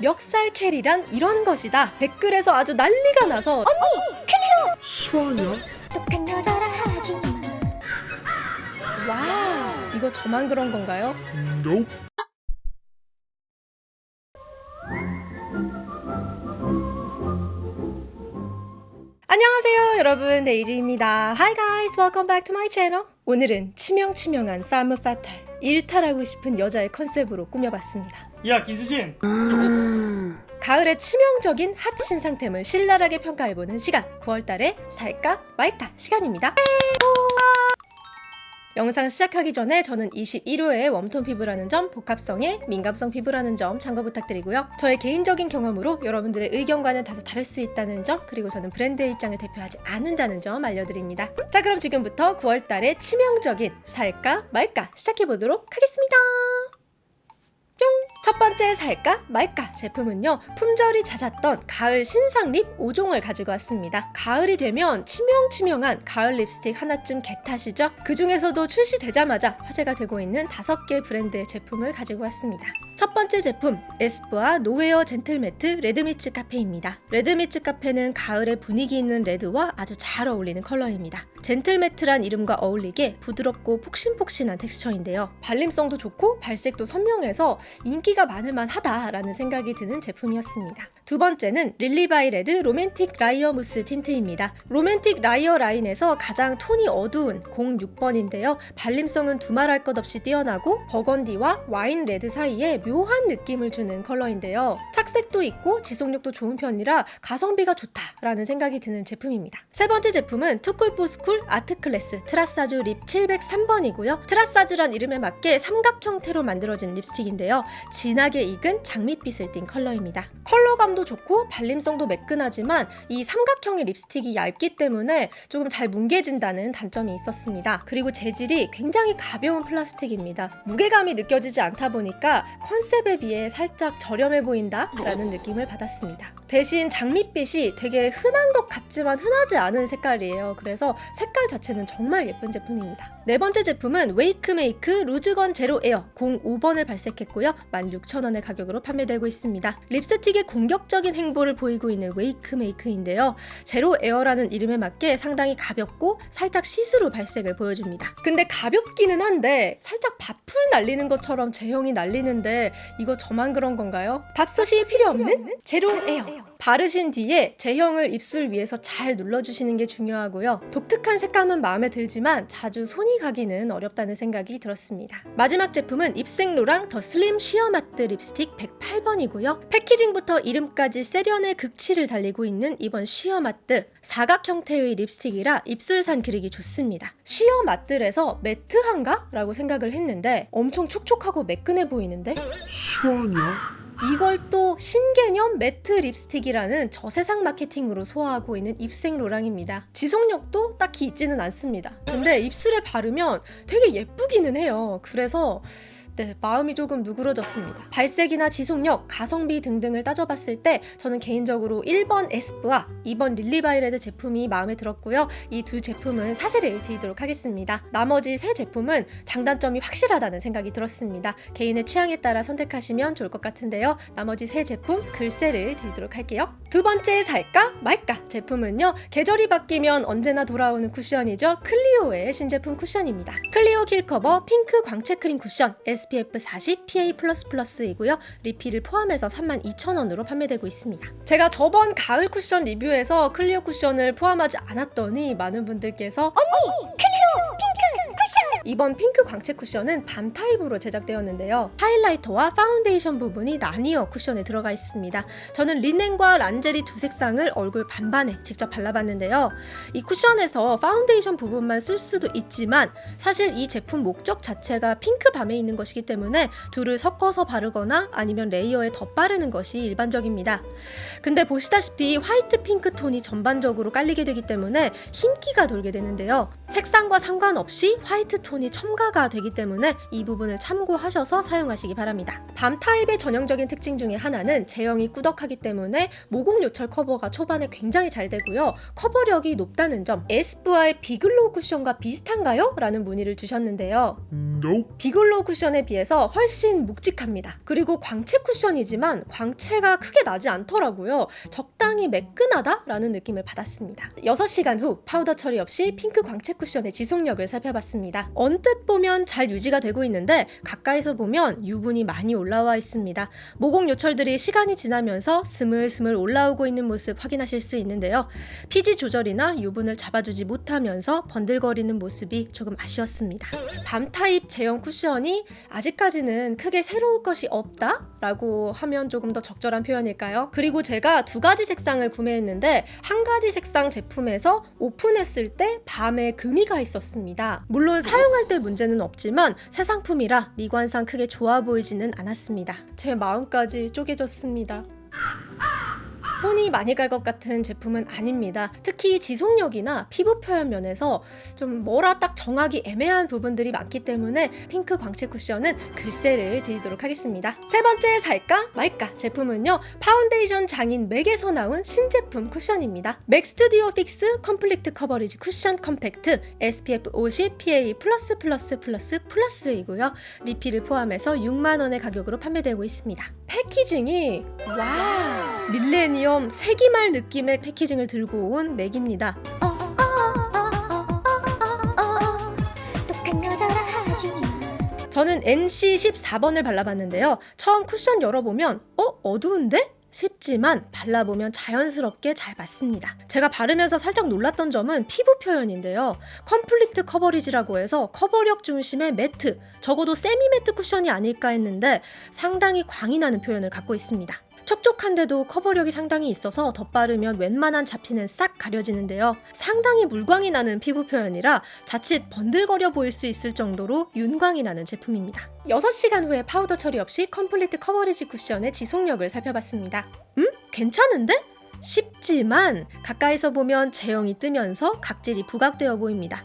멱살 캐리란 이런 것이다. 댓글에서 아주 난리가 나서 실화냐? 똑똑한 여자라 하지 와 이거 저만 그런 건가요? Nope. 안녕하세요 여러분. 데이지입니다. Hi guys. Welcome back to my channel. 오늘은 치명치명한 파무 파탈 일탈하고 싶은 여자의 컨셉으로 꾸며봤습니다 야 기수진 가을의 치명적인 핫 신상템을 신랄하게 평가해보는 시간 9월달에 살까 말까 시간입니다 영상 시작하기 전에 저는 21호의 웜톤 피부라는 점, 복합성의 민감성 피부라는 점 참고 부탁드리고요. 저의 개인적인 경험으로 여러분들의 의견과는 다소 다를 수 있다는 점, 그리고 저는 브랜드의 입장을 대표하지 않는다는 점 알려드립니다. 자, 그럼 지금부터 9월달의 치명적인 살까 말까 시작해보도록 하겠습니다. 뿅! 첫 번째 살까 말까 제품은요 품절이 잦았던 가을 신상 립 5종을 가지고 왔습니다 가을이 되면 치명치명한 가을 립스틱 하나쯤 get하시죠? 그 중에서도 출시되자마자 화제가 되고 있는 5개 브랜드의 제품을 가지고 왔습니다 첫 번째 제품 에스쁘아 노웨어 젠틀매트 레드미츠 카페입니다 레드미츠 카페는 가을에 분위기 있는 레드와 아주 잘 어울리는 컬러입니다 젠틀매트란 이름과 어울리게 부드럽고 폭신폭신한 텍스처인데요 발림성도 좋고 발색도 선명해서 인기가 많을만 하다라는 생각이 드는 제품이었습니다. 두 번째는 릴리바이 레드 로맨틱 라이어 무스 틴트입니다. 로맨틱 라이어 라인에서 가장 톤이 어두운 06번인데요. 발림성은 두말할 것 없이 뛰어나고 버건디와 와인 레드 사이에 묘한 느낌을 주는 컬러인데요. 착색도 있고 지속력도 좋은 편이라 가성비가 좋다라는 생각이 드는 제품입니다. 세 번째 제품은 투쿨포스쿨 아트클래스 트라사주 립 703번이고요. 트라사주란 이름에 맞게 삼각 형태로 만들어진 립스틱인데요. 진하게 익은 장밋빛을 띤 컬러입니다. 컬러감도 좋고 발림성도 매끈하지만 이 삼각형의 립스틱이 얇기 때문에 조금 잘 뭉개진다는 단점이 있었습니다. 그리고 재질이 굉장히 가벼운 플라스틱입니다. 무게감이 느껴지지 않다 보니까 컨셉에 비해 살짝 저렴해 보인다 라는 느낌을 받았습니다. 대신 장밋빛이 되게 흔한 것 같지만 흔하지 않은 색깔이에요. 그래서 색깔 자체는 정말 예쁜 제품입니다. 네 번째 제품은 웨이크메이크 루즈건 제로 에어 05번을 발색했고요. 16,000원의 가격으로 판매되고 있습니다. 립스틱의 공격적인 행보를 보이고 있는 웨이크메이크인데요. 제로 에어라는 이름에 맞게 상당히 가볍고 살짝 시스루 발색을 보여줍니다. 근데 가볍기는 한데 살짝 밥풀 날리는 것처럼 제형이 날리는데 이거 저만 그런 건가요? 밥솥이 필요 없는 제로 에어. 바르신 뒤에 제형을 입술 위에서 잘 눌러주시는 게 중요하고요. 독특한 색감은 마음에 들지만 자주 손이 가기는 어렵다는 생각이 들었습니다. 마지막 제품은 입생로랑 더 슬림 쉬어 매트 립스틱 108번이고요. 패키징부터 이름까지 세련의 극치를 달리고 있는 이번 쉬어마트 사각 형태의 립스틱이라 입술산 그리기 좋습니다. 쉬어마트에서 매트한가? 라고 생각을 했는데 엄청 촉촉하고 매끈해 보이는데 실화냐? 이걸 또 신개념 매트 립스틱이라는 저세상 마케팅으로 소화하고 있는 입생 로랑입니다. 지속력도 딱히 있지는 않습니다. 근데 입술에 바르면 되게 예쁘기는 해요. 그래서 네, 마음이 조금 누그러졌습니다. 발색이나 지속력, 가성비 등등을 따져봤을 때 저는 개인적으로 1번 에스쁘아 2번 릴리바이레드 제품이 마음에 들었고요. 이 두 제품은 사세를 드리도록 하겠습니다. 나머지 세 제품은 장단점이 확실하다는 생각이 들었습니다. 개인의 취향에 따라 선택하시면 좋을 것 같은데요. 나머지 세 제품 글쎄를 드리도록 할게요. 두 번째 살까 말까 제품은요. 계절이 바뀌면 언제나 돌아오는 쿠션이죠. 클리오의 신제품 쿠션입니다. 클리오 킬커버 핑크 광채 크림 쿠션 SPF 40 PA++이고요. 리필을 포함해서 32,000원으로 판매되고 있습니다. 제가 저번 가을 쿠션 리뷰에서 클리오 쿠션을 포함하지 않았더니 많은 분들께서 언니! 쿠션! 이번 핑크 광채 쿠션은 밤 타입으로 제작되었는데요. 하이라이터와 파운데이션 부분이 나뉘어 쿠션에 들어가 있습니다. 저는 리넨과 란제리 두 색상을 얼굴 반반에 직접 발라봤는데요. 이 쿠션에서 파운데이션 부분만 쓸 수도 있지만 사실 이 제품 목적 자체가 핑크 밤에 있는 것이기 때문에 둘을 섞어서 바르거나 아니면 레이어에 덧바르는 것이 일반적입니다. 근데 보시다시피 화이트 핑크 톤이 전반적으로 깔리게 되기 때문에 흰기가 돌게 되는데요. 색상과 상관없이 화이트 톤이 톤이 첨가가 되기 때문에 이 부분을 참고하셔서 사용하시기 바랍니다. 밤 타입의 전형적인 특징 중에 하나는 제형이 꾸덕하기 때문에 모공 요철 커버가 초반에 굉장히 잘 되고요. 커버력이 높다는 점. 에스쁘아의 비글로우 쿠션과 비슷한가요? 라는 문의를 주셨는데요. Nope. 비글로우 쿠션에 비해서 훨씬 묵직합니다. 그리고 광채 쿠션이지만 광채가 크게 나지 않더라고요. 적당히 매끈하다라는 느낌을 받았습니다. 6시간 후 파우더 처리 없이 핑크 광채 쿠션의 지속력을 살펴봤습니다. 언뜻 보면 잘 유지가 되고 있는데 가까이서 보면 유분이 많이 올라와 있습니다. 모공 요철들이 시간이 지나면서 스물스물 올라오고 있는 모습 확인하실 수 있는데요. 피지 조절이나 유분을 잡아주지 못하면서 번들거리는 모습이 조금 아쉬웠습니다. 밤 타입 제형 쿠션이 아직까지는 크게 새로울 것이 없다 라고 하면 조금 더 적절한 표현일까요? 그리고 제가 두 가지 색상을 구매했는데 한 가지 색상 제품에서 오픈했을 때 밤에 금이 가 있었습니다. 물론 사용 할 때 문제는 없지만 새 상품이라 미관상 크게 좋아 보이지는 않았습니다. 제 마음까지 쪼개졌습니다. 손이 많이 갈 것 같은 제품은 아닙니다. 특히 지속력이나 피부 표현 면에서 좀 뭐라 딱 정하기 애매한 부분들이 많기 때문에 핑크 광채 쿠션은 글쎄를 드리도록 하겠습니다. 세 번째 살까 말까 제품은요 파운데이션 장인 맥에서 나온 신제품 쿠션입니다. 맥 스튜디오 픽스 컴플리트 커버리지 쿠션 컴팩트 SPF 50 PA 플러스 플러스 플러스 플러스이고요. 리필을 포함해서 6만 원의 가격으로 판매되고 있습니다. 패키징이 와 밀레니엄 세기말 느낌의 패키징을 들고 온 맥입니다. 저는 NC 14번을 발라봤는데요. 처음 쿠션 열어보면 어? 어두운데? 싶지만 발라보면 자연스럽게 잘 맞습니다. 제가 바르면서 살짝 놀랐던 점은 피부 표현인데요. 컴플리트 커버리지라고 해서 커버력 중심의 매트, 적어도 세미 매트 쿠션이 아닐까 했는데 상당히 광이 나는 표현을 갖고 있습니다. 촉촉한데도 커버력이 상당히 있어서 덧바르면 웬만한 잡티는 싹 가려지는데요. 상당히 물광이 나는 피부 표현이라 자칫 번들거려 보일 수 있을 정도로 윤광이 나는 제품입니다. 6시간 후에 파우더 처리 없이 컴플리트 커버리지 쿠션의 지속력을 살펴봤습니다. 음? 괜찮은데? 쉽지만 가까이서 보면 제형이 뜨면서 각질이 부각되어 보입니다.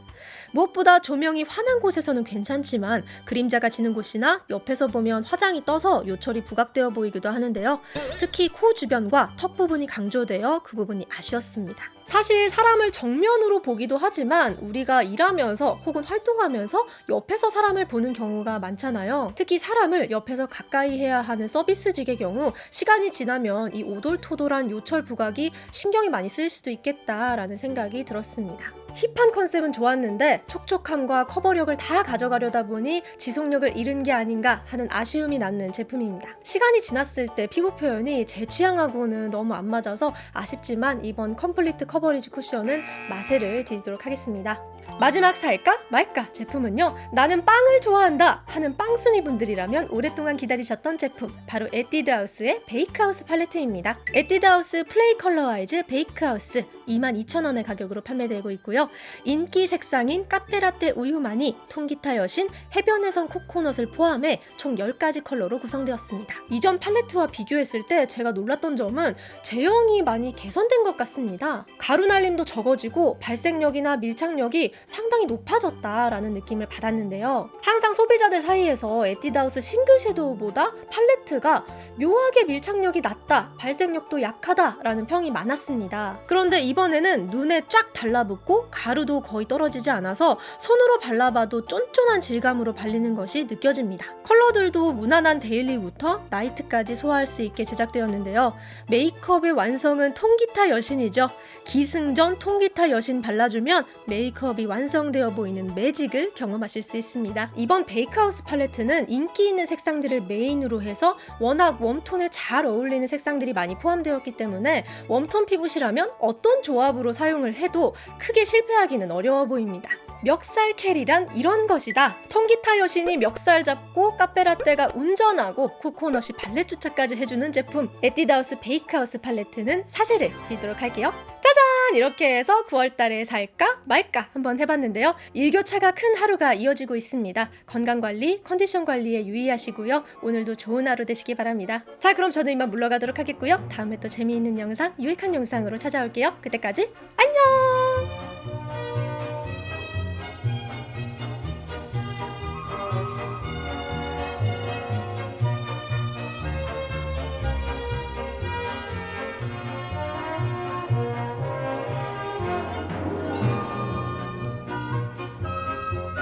무엇보다 조명이 환한 곳에서는 괜찮지만 그림자가 지는 곳이나 옆에서 보면 화장이 떠서 요철이 부각되어 보이기도 하는데요. 특히 코 주변과 턱 부분이 강조되어 그 부분이 아쉬웠습니다. 사실 사람을 정면으로 보기도 하지만 우리가 일하면서 혹은 활동하면서 옆에서 사람을 보는 경우가 많잖아요. 특히 사람을 옆에서 가까이 해야 하는 서비스직의 경우 시간이 지나면 이 오돌토돌한 요철 부각이 신경이 많이 쓰일 수도 있겠다라는 생각이 들었습니다. 힙한 컨셉은 좋았는데 촉촉함과 커버력을 다 가져가려다 보니 지속력을 잃은 게 아닌가 하는 아쉬움이 남는 제품입니다. 시간이 지났을 때 피부 표현이 제 취향하고는 너무 안 맞아서 아쉽지만 이번 컴플리트 커버리지 쿠션은 마세를 드리도록 하겠습니다. 마지막 살까 말까 제품은요 나는 빵을 좋아한다 하는 빵순이 분들이라면 오랫동안 기다리셨던 제품 바로 에뛰드하우스의 베이크하우스 팔레트입니다. 에뛰드하우스 플레이 컬러 아이즈 베이크하우스 22,000원의 가격으로 판매되고 있고요. 인기 색상인 카페라떼 우유마니, 통기타 여신, 해변에선 코코넛을 포함해 총 10가지 컬러로 구성되었습니다. 이전 팔레트와 비교했을 때 제가 놀랐던 점은 제형이 많이 개선된 것 같습니다. 가루 날림도 적어지고 발색력이나 밀착력이 상당히 높아졌다라는 느낌을 받았는데요. 항상 소비자들 사이에서 에뛰드하우스 싱글 섀도우보다 팔레트가 묘하게 밀착력이 낮다, 발색력도 약하다라는 평이 많았습니다. 그런데 이번에는 눈에 쫙 달라붙고 가루도 거의 떨어지지 않아서 손으로 발라봐도 쫀쫀한 질감으로 발리는 것이 느껴집니다. 컬러들도 무난한 daily부터 night까지 소화할 수 있게 제작되었는데요. 메이크업의 완성은 통기타 여신이죠. 기승전 통기타 여신 발라주면 메이크업이 완성되어 보이는 매직을 경험하실 수 있습니다. 이번 베이크하우스 팔레트는 인기 있는 색상들을 메인으로 해서 워낙 warm tone에 잘 어울리는 색상들이 많이 포함되었기 때문에 warm tone 피부시라면 어떤 조합으로 사용을 해도 크게 실패 하기는 어려워 보입니다. 멱살 carry란 이런 것이다. 통기타 여신이 멱살 잡고 카페라떼가 운전하고 코코넛이 발렛 주차까지 해주는 제품 에뛰드하우스 베이크하우스 팔레트는 사세를 드리도록 할게요. 짜잔! 이렇게 해서 9월달에 살까 말까 한번 해봤는데요. 일교차가 큰 하루가 이어지고 있습니다. 건강관리, 컨디션 관리에 유의하시고요. 오늘도 좋은 하루 되시기 바랍니다. 자 그럼 저는 이만 물러가도록 하겠고요. 다음에 또 재미있는 영상, 유익한 영상으로 찾아올게요. 그때까지 안녕!